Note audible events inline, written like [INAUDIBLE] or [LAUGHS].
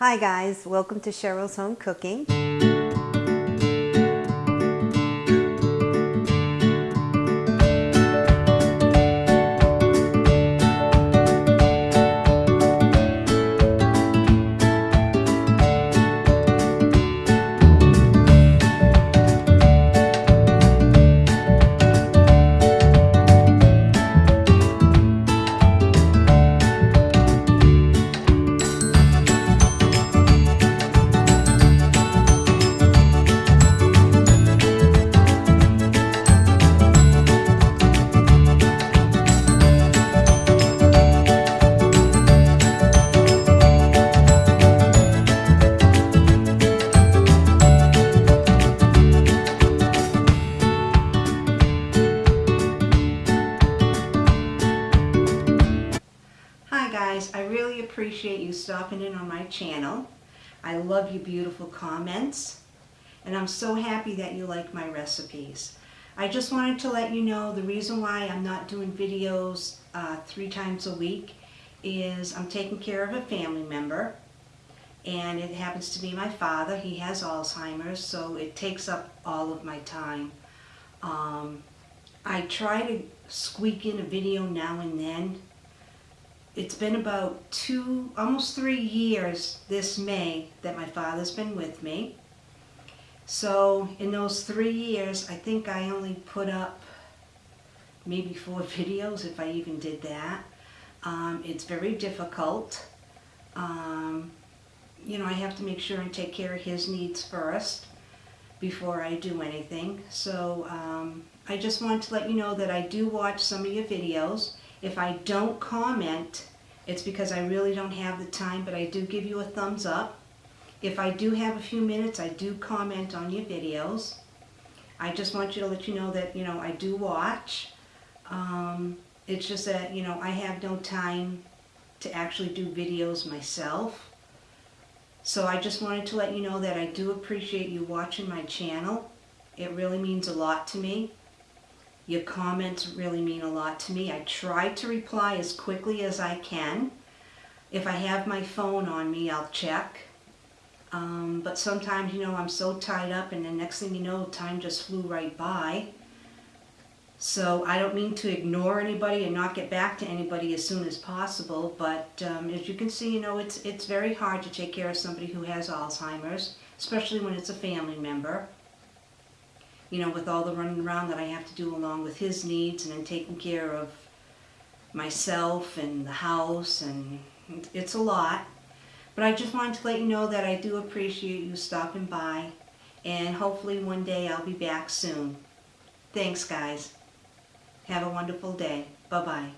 Hi guys, welcome to Cheryl's Home Cooking. Guys, I really appreciate you stopping in on my channel. I love your beautiful comments and I'm so happy that you like my recipes. I just wanted to let you know the reason why I'm not doing videos uh, three times a week is I'm taking care of a family member and it happens to be my father. He has Alzheimer's so it takes up all of my time. Um, I try to squeak in a video now and then it's been about two, almost three years this May that my father's been with me. So in those three years, I think I only put up maybe four [LAUGHS] videos, if I even did that. Um, it's very difficult. Um, you know, I have to make sure and take care of his needs first before I do anything. So um, I just wanted to let you know that I do watch some of your videos. If I don't comment, it's because I really don't have the time, but I do give you a thumbs up. If I do have a few minutes, I do comment on your videos. I just want you to let you know that, you know, I do watch. Um, it's just that, you know, I have no time to actually do videos myself. So I just wanted to let you know that I do appreciate you watching my channel. It really means a lot to me. Your comments really mean a lot to me. I try to reply as quickly as I can. If I have my phone on me, I'll check. Um, but sometimes, you know, I'm so tied up and the next thing you know, time just flew right by. So I don't mean to ignore anybody and not get back to anybody as soon as possible, but um, as you can see, you know, it's, it's very hard to take care of somebody who has Alzheimer's, especially when it's a family member. You know, with all the running around that I have to do along with his needs and then taking care of myself and the house and it's a lot. But I just wanted to let you know that I do appreciate you stopping by and hopefully one day I'll be back soon. Thanks guys. Have a wonderful day. Bye-bye.